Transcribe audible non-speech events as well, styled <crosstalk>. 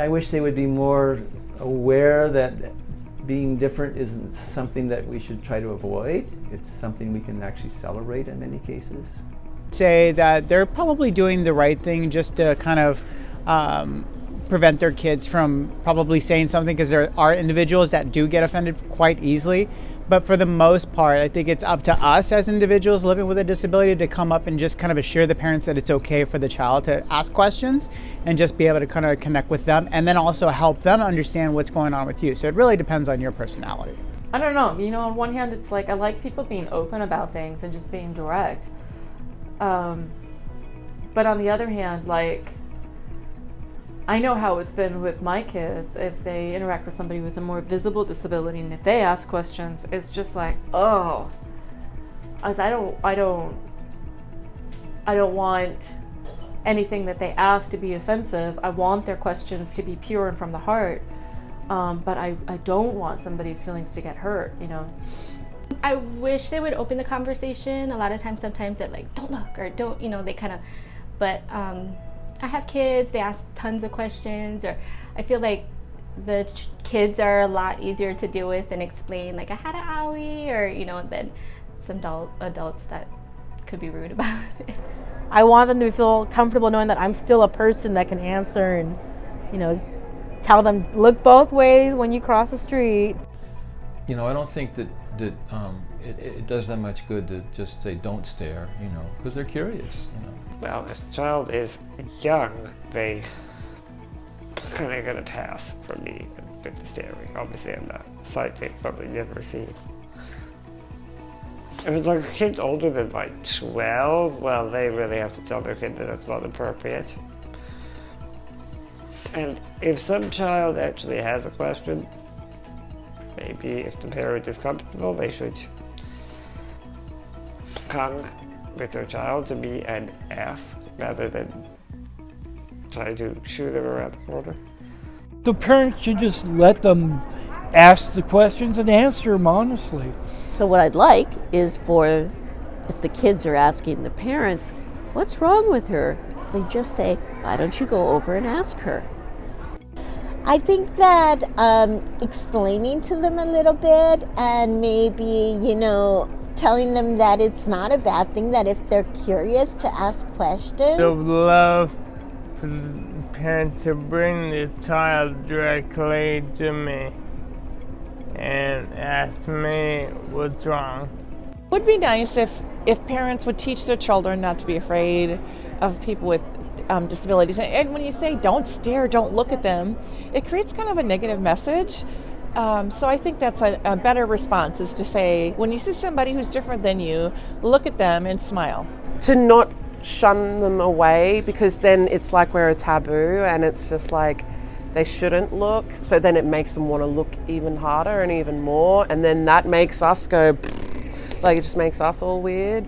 I wish they would be more aware that being different isn't something that we should try to avoid. It's something we can actually celebrate in many cases. Say that they're probably doing the right thing just to kind of um, prevent their kids from probably saying something because there are individuals that do get offended quite easily. But for the most part, I think it's up to us as individuals living with a disability to come up and just kind of assure the parents that it's okay for the child to ask questions and just be able to kind of connect with them and then also help them understand what's going on with you. So it really depends on your personality. I don't know. You know, on one hand, it's like I like people being open about things and just being direct. Um, but on the other hand, like, I know how it's been with my kids if they interact with somebody with a more visible disability and if they ask questions, it's just like, oh, as I don't, I don't, I don't want anything that they ask to be offensive. I want their questions to be pure and from the heart. Um, but I, I don't want somebody's feelings to get hurt, you know. I wish they would open the conversation. A lot of times, sometimes they're like, don't look, or don't, you know, they kind of, but um, I have kids, they ask tons of questions, or I feel like the kids are a lot easier to deal with and explain, like I had an owie, or you know, than some adult, adults that could be rude <laughs> about it. I want them to feel comfortable knowing that I'm still a person that can answer and, you know, tell them look both ways when you cross the street. You know, I don't think that that um, it, it does them much good to just say don't stare, you know, because they're curious, you know. Well, if the child is young, they <laughs> kind of gonna pass for me with the staring. Obviously, I'm not sighted, probably never seen. If it's like a kid older than like 12, well, they really have to tell their kid that it's not appropriate. And if some child actually has a question, maybe if the parent is comfortable, they should come with their child to me and ask rather than try to shoo them around the corner. The parents should just let them ask the questions and answer them honestly. So what I'd like is for, if the kids are asking the parents, what's wrong with her? They just say, why don't you go over and ask her? I think that um, explaining to them a little bit and maybe, you know, telling them that it's not a bad thing, that if they're curious to ask questions. I would love for the parent to bring the child directly to me and ask me what's wrong. It would be nice if, if parents would teach their children not to be afraid of people with um, disabilities. And when you say don't stare, don't look at them, it creates kind of a negative message. Um, so I think that's a, a, better response is to say, when you see somebody who's different than you, look at them and smile. To not shun them away because then it's like we're a taboo and it's just like they shouldn't look. So then it makes them want to look even harder and even more. And then that makes us go, like it just makes us all weird.